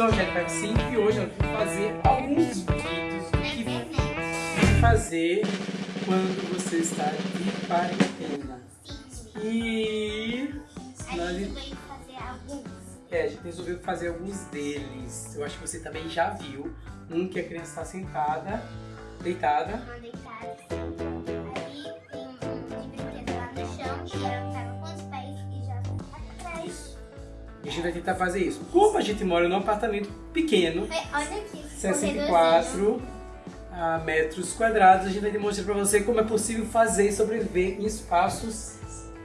sou a Angélica Sim e hoje eu vou fazer alguns vídeos do que fazer quando você está de quarentena. E a gente veio fazer alguns. É, a gente resolveu fazer alguns deles. Eu acho que você também já viu. Um que a criança está sentada, deitada. A gente vai tentar fazer isso. Como a gente mora num apartamento pequeno, É, Olha aqui. 64 ah, metros quadrados, a gente vai demonstrar para você como é possível fazer e sobreviver em espaços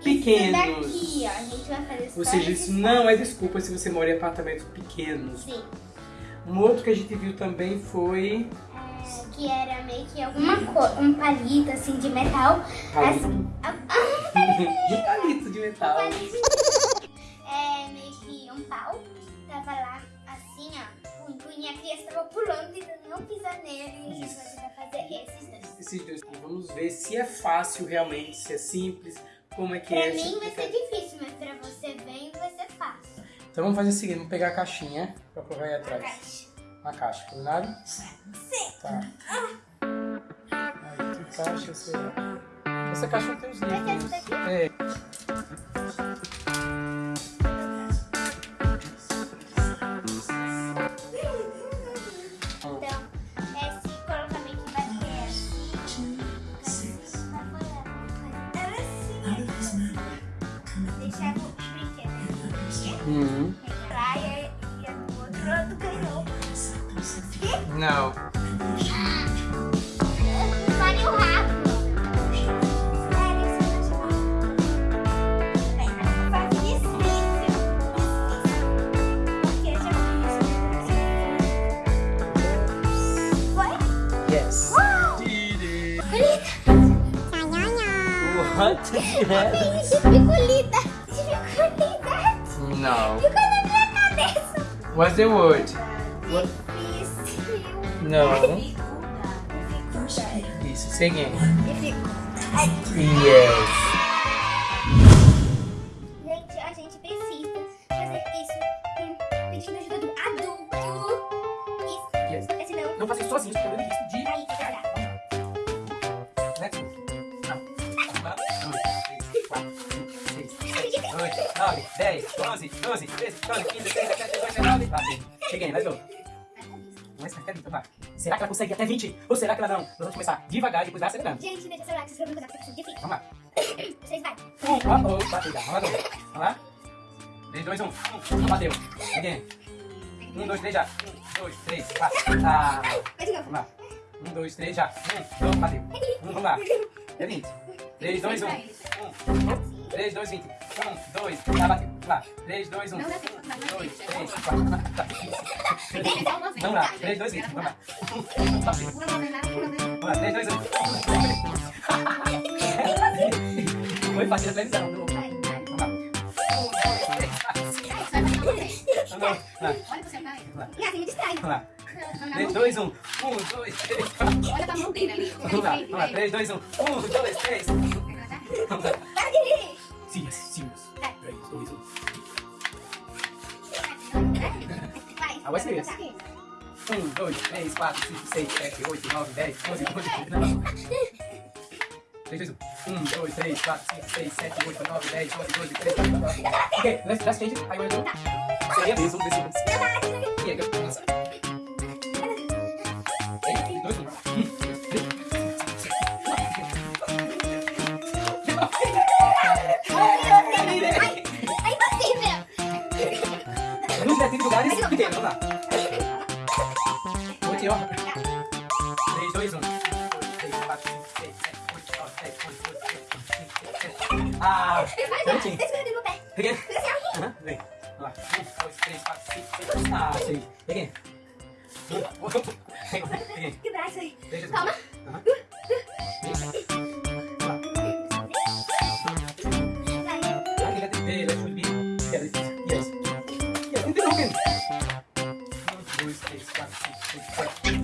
pequenos. Isso daqui, ó. A gente vai fazer Ou seja, isso não é desculpa se você mora em apartamentos pequenos. Sim. Um outro que a gente viu também foi É, que era meio que alguma um palito assim de metal. palito. Assim, ah, Um palito de metal. palito. É meio que um pau. Tava lá assim, ó. Um punho e a criança tava pulando tentando não pisar nele. E a gente vai fazer esses dois. Esses dois. Vamos ver se é fácil realmente, se é simples, como é que Pra é. mim vai se- ser difícil, mas pra você bem vai ser fácil. Então vamos fazer o seguinte, vamos pegar a caixinha pra provar aí A atrás. caixa. Uma caixa, combinado? Sim. Tá. Aí, que caixa será? Essa caixa tem os livros. É. Uhum. Pegar e o outro ganhou. Não. Vale o rabo. Sério, isso não te No. Ficou na minha cabeça. What's the word? What? Difícil. No. Isso, say again. Dificuldade. Yes. Gente, a gente precisa fazer isso com pedindo ajuda do adulto. Isso. Yes. Porque. Não faça isso sozinho, isso é risco de... Aí. 9, 10, 11, 12, 13, 14, 15, 16, 17, 18, 19. Tá, cheguei, mais um. Mas até 20, vai. Será que ela consegue até 20? Ou será que ela não? Nós vamos começar devagar e depois vai acelerando. Gente, deixa o celular, que vocês vão me mudar, difícil. Vamos lá. Vocês vai. Um, oh, oh, bateu já. Vamos lá, vamos lá. 3, 2, 1. Um. Não bateu. Cheguei. 1, 2, 3, já. 1, 2, 3, 4. Ah. Vamos lá. 1, 2, 3, já. 1, 2, bateu. 1, vamos lá. É 20. 3, 2, 1. 1. 3, 2, 20. 1, 2, tá, lá. 3, 2, 1. 1, 2, 3, 4. Tá. Vamos lá. 3, 2, 20. Vamos lá. Bateu. Vamos lá. 3, 2, 1. Foi fácil a televisão. Vamos lá. 1, 2, 3, 4, 5. Vamos lá. Vamos lá. E assim me distrai. Vamos lá. 3, 2, 1. 1, 2, 3, 4. Olha pra mão dele ali. Vamos lá. Vamos lá. 3, 2, 1. 1, 2, 3. Vamos lá. Rir. Serious, serious. 3, 2, 1. Vai. Ah, vai ser esse. 1, 2, 3, 4, 5, 6, 7, 8, 9, 10, 11, 12, 13, 3, 2, 1. 1, 2, 3, 4, 5, 6, 7, 8, 9, 10, 11, 12, 13, 14, 15. Okay, let's, change it. I will do. Seria mesmo, jeito. E aí, eu nossa. 3, Luz ter lugares pequenos, vamos lá. Vou te, ó. 3, 2, 1. 2, 3, 4, 5, 6, 7, 8, 9, 10, 11, 12, 13, 14, 15, 16. Ah, certinho. Deixa eu ver meu pé. Peguei. Aham, vem. Vamos lá. 1, 2, 3, 4, 5, 6. Ah, sim. Peguei. Que braço aí. Deixa Calma. Vai. Ah, queria ter ver, let's be. Yes. Yes. Yes. Interrompendo. 1, 2, 3, 4, 5, 6, 7.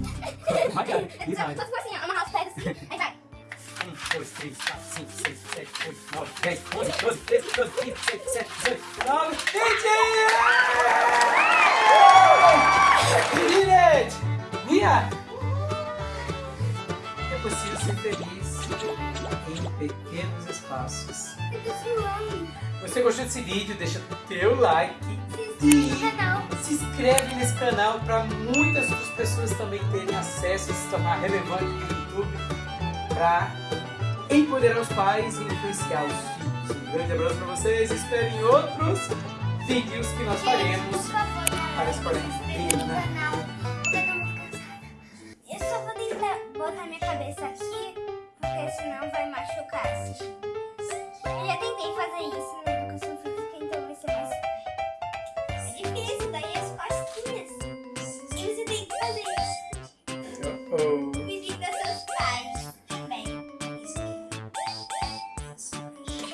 My God. This Só hard. se for assim, ó, amarrar os pés assim. Aí vai. 1, 2, 3, 4, 5, 6, 7, 8, 9, 10, 11, 12, 13, 14, 15, 16, 17, 18, 19, 20! dia! É possível ser feliz em pequenos espaços. Você gostou desse vídeo? Deixa teu like Se inscreve no canal. se inscreve nesse canal para muitas outras pessoas também terem acesso e se tornar relevante no YouTube para empoderar os pais e influenciar os filhos. Grande abraço para vocês, esperem outros vídeos que nós faremos. Para a escola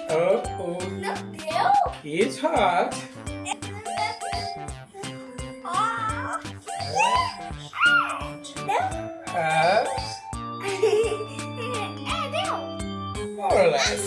oh, oh, Não deu? it's hot. Ah! Deu? Ah, É, deu. more or less.